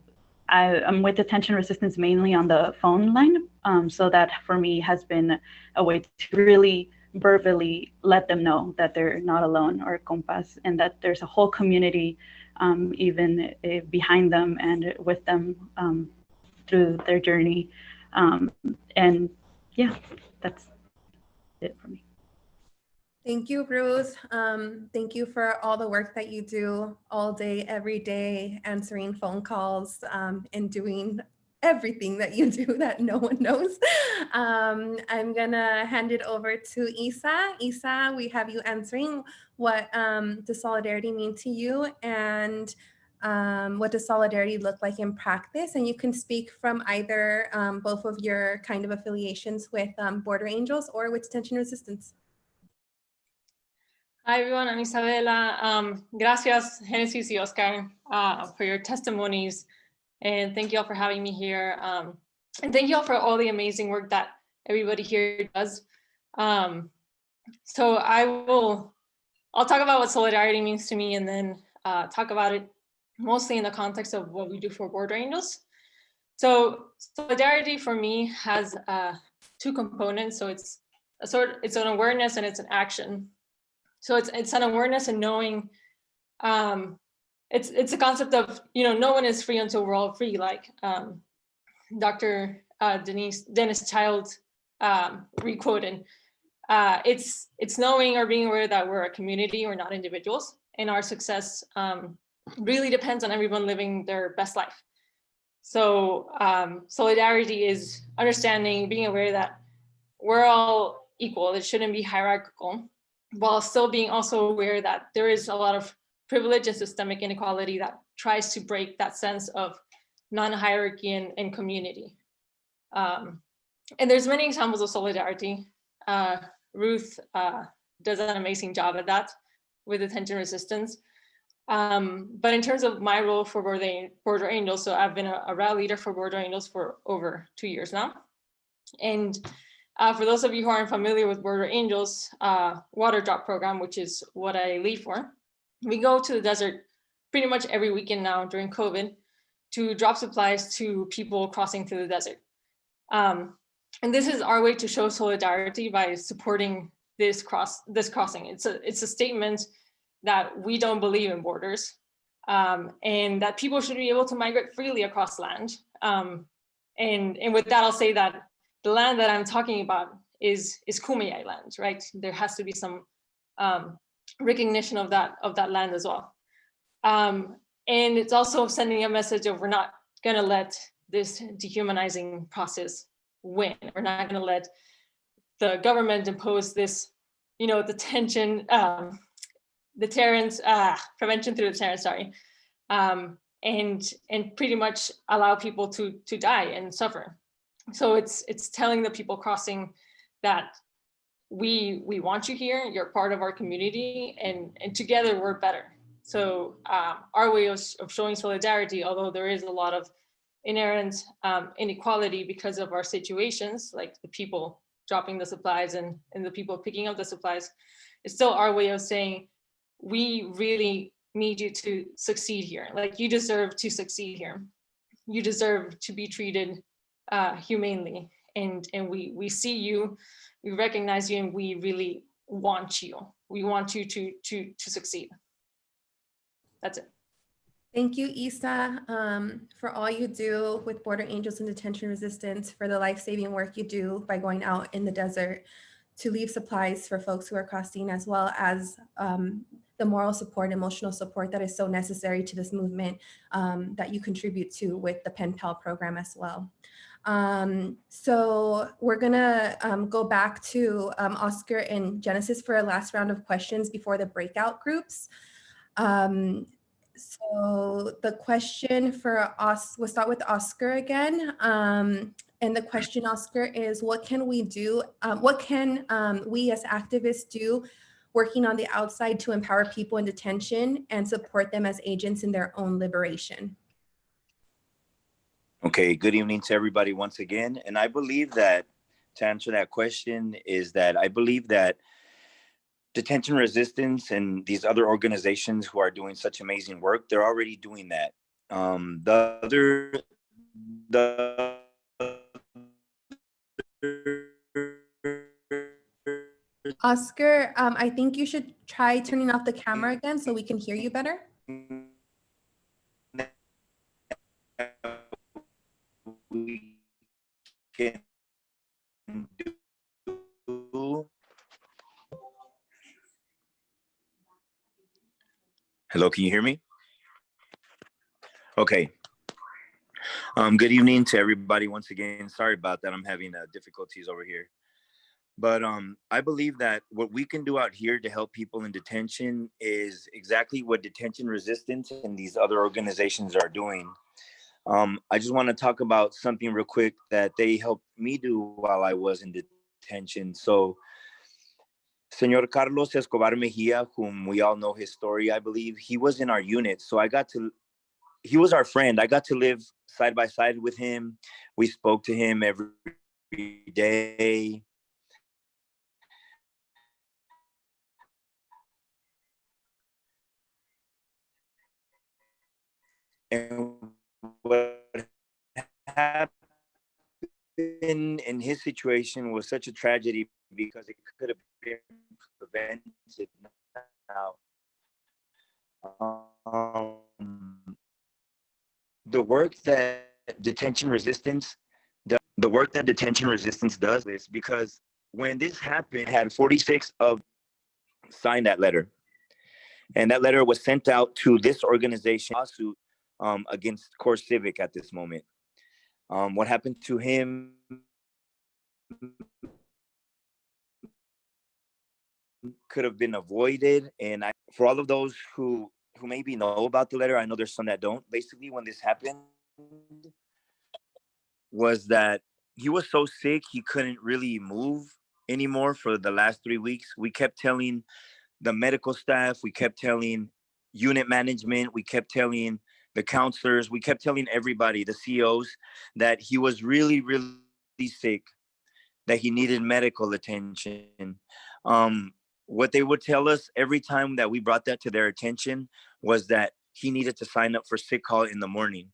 I, am with Detention Resistance mainly on the phone line. Um, so that for me has been a way to really verbally let them know that they're not alone or compas and that there's a whole community um, even uh, behind them and with them um, through their journey. Um, and yeah, that's it for me. Thank you, Ruth. Um, thank you for all the work that you do all day, every day, answering phone calls um, and doing everything that you *laughs* do that no one knows. Um, I'm gonna hand it over to Isa. Isa, we have you answering what um, does solidarity mean to you and um, what does solidarity look like in practice? And you can speak from either um, both of your kind of affiliations with Border Angels or with Detention Resistance. Hi everyone, I'm Isabela. Um, gracias, Genesis y Oscar, uh, for your testimonies. And thank you all for having me here. Um, and thank you all for all the amazing work that everybody here does. Um, so I will, I'll talk about what solidarity means to me and then uh, talk about it mostly in the context of what we do for Border Angels. So solidarity for me has uh, two components. So it's a sort, it's an awareness and it's an action. So it's it's an awareness and knowing. Um, it's it's a concept of you know no one is free until we're all free. Like um, Dr. Uh, Denise Dennis Childs um, requoted. Uh, it's it's knowing or being aware that we're a community, we're not individuals, and our success um, really depends on everyone living their best life. So um, solidarity is understanding, being aware that we're all equal. It shouldn't be hierarchical while still being also aware that there is a lot of privilege and systemic inequality that tries to break that sense of non-hierarchy and, and, community. Um, and there's many examples of solidarity. Uh, Ruth uh, does an amazing job at that with Detention Resistance. Um, but in terms of my role for Border, Border Angels, so I've been a, a leader for Border Angels for over two years now. And uh, for those of you who aren't familiar with Border Angels uh, water drop program, which is what I lead for, we go to the desert pretty much every weekend now during COVID to drop supplies to people crossing through the desert. Um, and this is our way to show solidarity by supporting this cross this crossing. It's a it's a statement that we don't believe in borders um, and that people should be able to migrate freely across land. Um, and, and with that, I'll say that the land that I'm talking about is is Kumeyaay land, right? There has to be some um, recognition of that of that land as well. Um, and it's also sending a message of we're not going to let this dehumanizing process win. We're not going to let the government impose this, you know, detention, um, deterrence, uh, prevention through the deterrence, sorry, um, and and pretty much allow people to to die and suffer so it's it's telling the people crossing that we we want you here you're part of our community and and together we're better. So um, our way of, of showing solidarity although there is a lot of inherent um, inequality because of our situations like the people dropping the supplies and and the people picking up the supplies it's still our way of saying we really need you to succeed here. Like you deserve to succeed here. You deserve to be treated uh, humanely. And, and we, we see you, we recognize you, and we really want you. We want you to, to, to succeed. That's it. Thank you, Isa, um, for all you do with Border Angels and Detention Resistance, for the life-saving work you do by going out in the desert to leave supplies for folks who are crossing, as well as um, the moral support, emotional support that is so necessary to this movement um, that you contribute to with the Pen Pal program as well. Um, so we're gonna um, go back to um, Oscar and Genesis for a last round of questions before the breakout groups. Um, so the question for us, we'll start with Oscar again. Um, and the question, Oscar, is what can we do? Um, what can we as activists do working on the outside to empower people in detention and support them as agents in their own liberation? Okay, good evening to everybody once again. And I believe that to answer that question is that I believe that detention resistance and these other organizations who are doing such amazing work, they're already doing that. Um, the other, the Oscar, um, I think you should try turning off the camera again so we can hear you better. Can do. Hello, can you hear me? Okay. Um, good evening to everybody once again. Sorry about that. I'm having uh, difficulties over here. But um, I believe that what we can do out here to help people in detention is exactly what detention resistance and these other organizations are doing. Um, I just want to talk about something real quick that they helped me do while I was in detention. So, Senor Carlos Escobar Mejia, whom we all know his story, I believe, he was in our unit. So I got to, he was our friend. I got to live side by side with him. We spoke to him every day. And what happened in his situation was such a tragedy because it could have been prevented now. Um, the work that detention resistance, the, the work that detention resistance does is because when this happened, had 46 of signed that letter. And that letter was sent out to this organization lawsuit um, against CoreCivic at this moment. Um, what happened to him could have been avoided. And I, for all of those who who maybe know about the letter, I know there's some that don't. Basically, when this happened, was that he was so sick he couldn't really move anymore for the last three weeks. We kept telling the medical staff, we kept telling unit management, we kept telling the counselors, we kept telling everybody, the CEOs, that he was really, really sick, that he needed medical attention. Um, what they would tell us every time that we brought that to their attention was that he needed to sign up for sick call in the morning.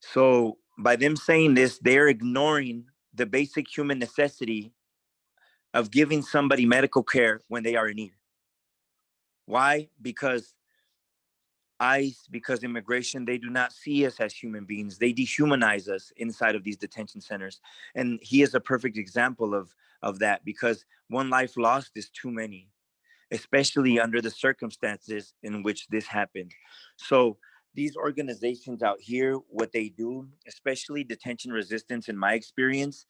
So by them saying this, they're ignoring the basic human necessity of giving somebody medical care when they are in need. Why? Because ICE, because immigration, they do not see us as human beings. They dehumanize us inside of these detention centers. And he is a perfect example of, of that because one life lost is too many, especially under the circumstances in which this happened. So these organizations out here, what they do, especially detention resistance in my experience,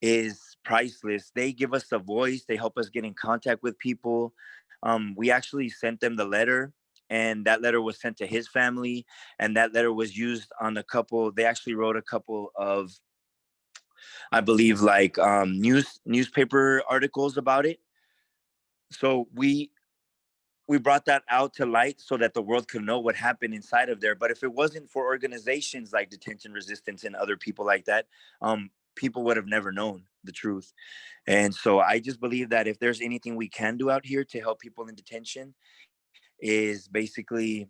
is priceless. They give us a voice. They help us get in contact with people. Um, we actually sent them the letter and that letter was sent to his family and that letter was used on a couple they actually wrote a couple of i believe like um, news newspaper articles about it. So we we brought that out to light so that the world could know what happened inside of there but if it wasn't for organizations like detention resistance and other people like that um, people would have never known the truth. And so i just believe that if there's anything we can do out here to help people in detention is basically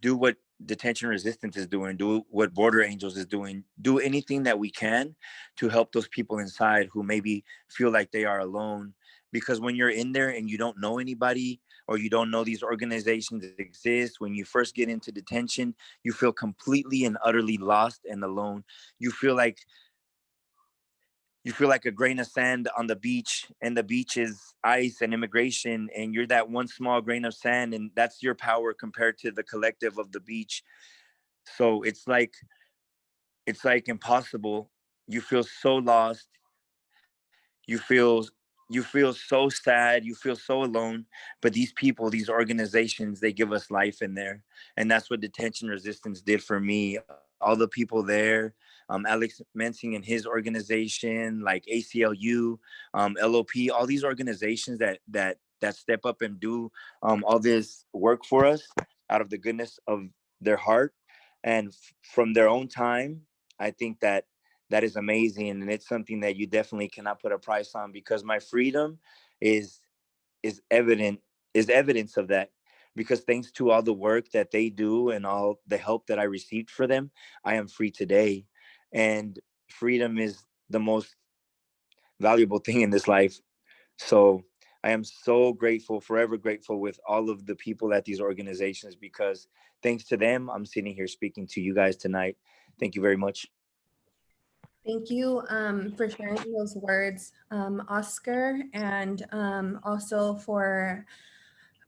do what detention resistance is doing, do what Border Angels is doing, do anything that we can to help those people inside who maybe feel like they are alone. Because when you're in there and you don't know anybody or you don't know these organizations exist, when you first get into detention, you feel completely and utterly lost and alone. You feel like you feel like a grain of sand on the beach and the beach is ICE and immigration and you're that one small grain of sand and that's your power compared to the collective of the beach. So it's like it's like impossible. You feel so lost. You feel you feel so sad. You feel so alone. But these people these organizations they give us life in there. And that's what detention resistance did for me all the people there um, Alex Mensing and his organization, like ACLU, um, LOP, all these organizations that that that step up and do um, all this work for us out of the goodness of their heart and from their own time. I think that that is amazing, and it's something that you definitely cannot put a price on because my freedom is is evident is evidence of that because thanks to all the work that they do and all the help that I received for them, I am free today and freedom is the most valuable *laughs* thing in this life So I am so grateful, forever grateful with all of the people at these organizations because thanks to them, I'm sitting here speaking to you guys tonight. Thank you very much. Thank you um, for sharing those words, um, Oscar, and um, also for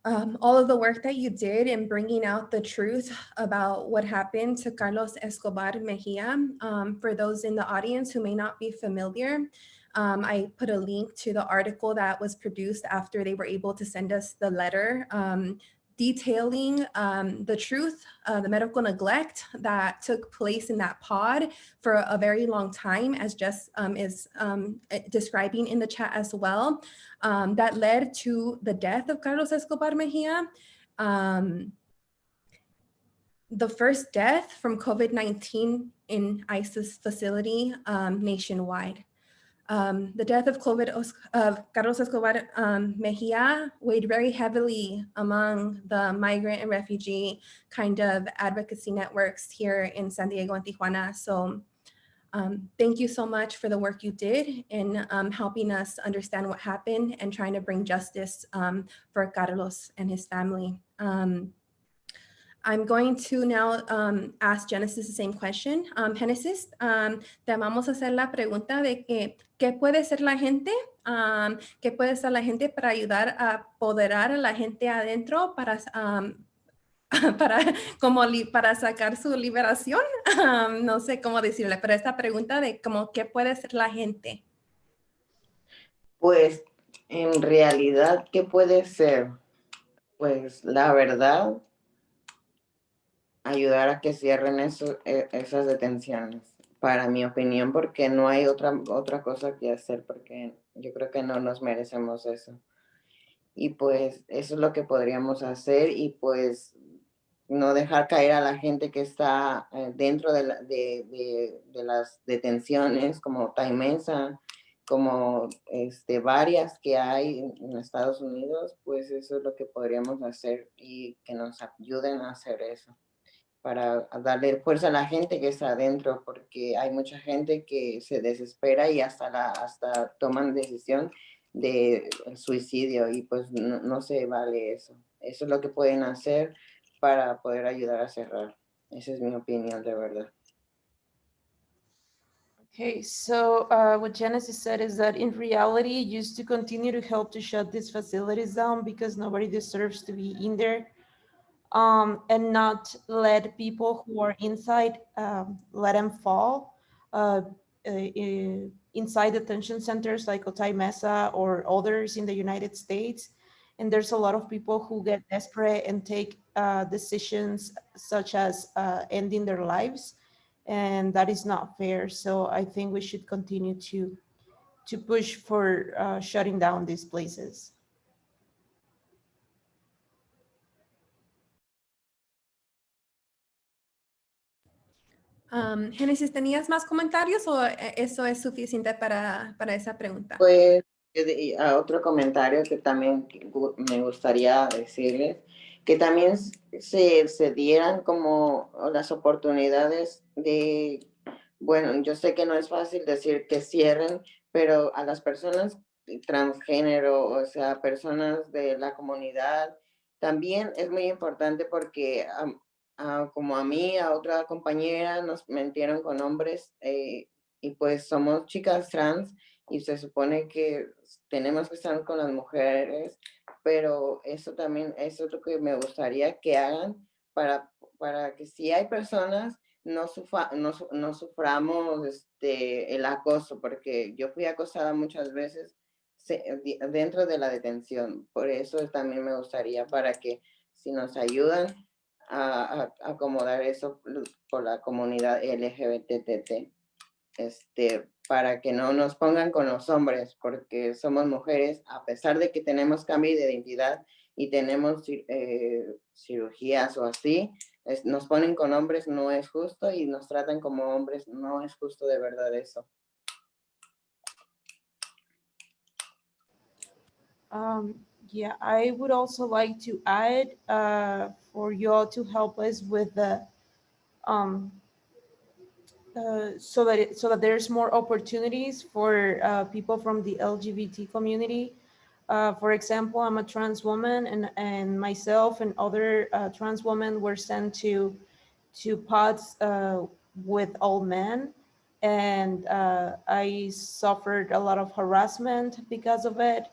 um, all of the work that you did in bringing out the truth about what happened to Carlos Escobar Mejia. Um, for those in the audience who may not be familiar, um, I put a link to the article that was produced after they were able to send us the letter um, detailing um, the truth, uh, the medical neglect that took place in that pod for a very long time, as Jess um, is um, eh, describing in the chat as well, um, that led to the death of Carlos Escobar Mejia. Um, the first death from COVID-19 in ICE's facility um, nationwide. Um, the death of, COVID, of Carlos Escobar um, Mejia weighed very heavily among the migrant and refugee kind of advocacy networks here in San Diego and Tijuana. So um, thank you so much for the work you did in um, helping us understand what happened and trying to bring justice um, for Carlos and his family. Um, I'm going to now um, ask Genesis the same question. Um, Genesis, um, te vamos a hacer la pregunta de que, ¿qué puede ser la gente? Um, ¿Qué puede ser la gente para ayudar a apoderar a la gente adentro para, um, *laughs* para, como para sacar su liberación? Um, no sé cómo decirle, pero esta pregunta de como, ¿qué puede ser la gente? Pues, en realidad, ¿qué puede ser? Pues, la verdad, ayudar a que cierren eso, e, esas detenciones, para mi opinión, porque no hay otra, otra cosa que hacer, porque yo creo que no nos merecemos eso. Y pues eso es lo que podríamos hacer y pues no dejar caer a la gente que está eh, dentro de, de, de, de, las detenciones, como Taimesa, como este, varias que hay en Estados Unidos, pues eso es lo que podríamos hacer y que nos ayuden a hacer eso para darle fuerza a la gente que está adentro, porque hay mucha gente que se desespera y hasta, la, hasta toman decisión de suicidio y pues no, no se vale eso. Eso es lo que pueden hacer para poder ayudar a cerrar. Esa es mi opinión de verdad. Okay, so uh, what Genesis said is that in reality, used to continue to help to shut these facilities down because nobody deserves to be in there. Um, and not let people who are inside um, let them fall uh, uh, inside detention centers like Otay Mesa or others in the United States. And there's a lot of people who get desperate and take uh, decisions such as uh, ending their lives. And that is not fair. So I think we should continue to, to push for uh, shutting down these places. Um, Génesis, ¿tenías más comentarios o eh, eso es suficiente para, para esa pregunta? Pues a otro comentario que también me gustaría decirles, que también se, se dieran como las oportunidades de, bueno, yo sé que no es fácil decir que cierren, pero a las personas transgénero, o sea, personas de la comunidad, también es muy importante porque como a mí, a otra compañera, nos mentieron con hombres eh, y pues somos chicas trans y se supone que tenemos que estar con las mujeres, pero eso también es lo que me gustaría que hagan para, para que si hay personas no, no, no, suframos este, el acoso, porque yo fui acosada muchas veces dentro de la detención. Por eso también me gustaría para que si nos ayudan, a, acomodar eso por la comunidad LGBTT, este, para que no nos pongan con los hombres, porque somos mujeres, a pesar de que tenemos cambio de identidad y tenemos eh, cirugías o así, nos ponen con hombres, no es justo, y nos tratan como hombres, no es justo de verdad eso. Um, yeah, I would also like to add uh, for you all to help us with the um, uh, so that it, so that there's more opportunities for uh, people from the LGBT community Uh, for example, I'm a trans woman and, and myself and other uh, trans women were sent to, to pods uh, with all men. And uh, I suffered a lot of harassment because of it.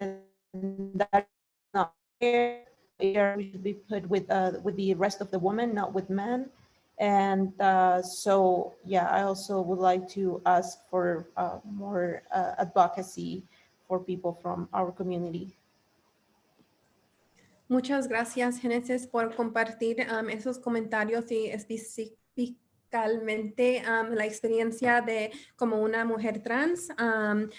And that's not we should be put with, uh, with the rest of the women, not with men. And uh, so, yeah, I also would like to ask for uh, more uh, advocacy for people from our community. Muchas gracias, Genesis, por compartir um, esos comentarios y específicamente um, la experiencia de como una mujer trans. Um,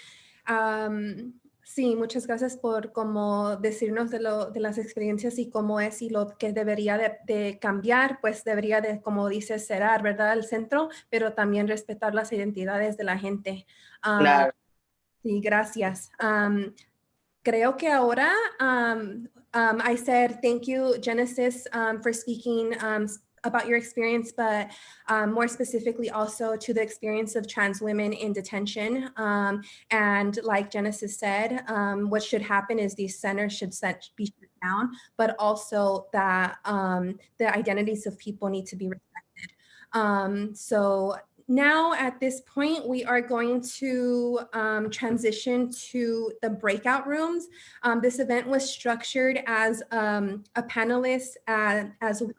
um, sí, muchas gracias por como decirnos de, lo, de las experiencias y cómo es y lo que debería de, de cambiar, pues debería de, como dice, cerrar, ¿verdad? El centro, pero también respetar las identidades de la gente. Um, Claro. Sí, gracias. Um, creo que ahora, um, I said thank you, Genesis, um, for speaking um, about your experience, but um, more specifically also to the experience of trans women in detention. Um, and like Genesis said, um, what should happen is these centers should set, be shut down, but also that um, the identities of people need to be respected. Um, so now at this point, we are going to um, transition to the breakout rooms. Um, this event was structured as um, a panelist uh, as well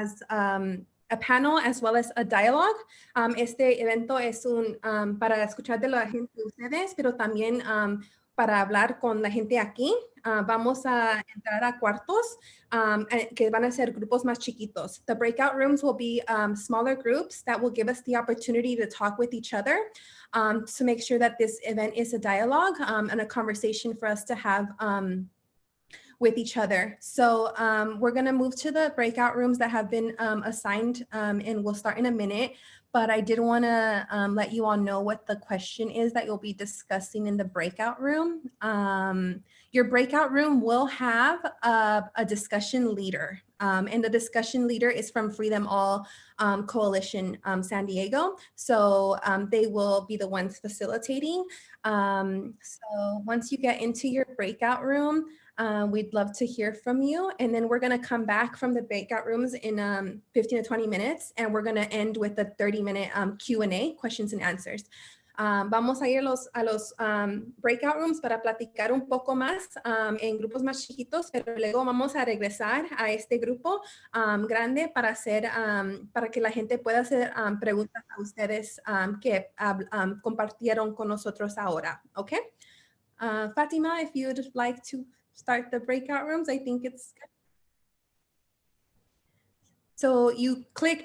as um, a panel as well as a dialogue. Um, este evento es un um, para escuchar de la gente de ustedes, pero también um, para hablar con la gente aquí. Ah, vamos a entrar a cuartos um, eh, que van a ser grupos más chiquitos. The breakout rooms will be um, smaller groups that will give us the opportunity to talk with each other um, to make sure that this event is a dialogue and a conversation for us to have with each other. So um, we're going to move to the breakout rooms that have been um, assigned um, and we'll start in a minute. But I did want to um, let you all know what the question is that you'll be discussing in the breakout room. Um, your breakout room will have a, a discussion leader. Um, and the discussion leader is from Free Them All Coalition San Diego. So they will be the ones facilitating. So once you get into your breakout room, uh, we'd love to hear from you. And then we're going to come back from the breakout rooms in um, 15 to 20 minutes. And we're going to end with a 30 minute um, Q&A, questions and answers. Um, vamos a ir a los, um, breakout rooms para platicar un poco más um, en grupos más chiquitos, pero luego vamos a regresar a este grupo um, grande para, hacer, um, que la gente pueda hacer um, preguntas a ustedes um, que um, compartieron con nosotros ahora. ¿Ok? Uh, Fatima, if you'd like to start the breakout rooms, I think it's good. So you click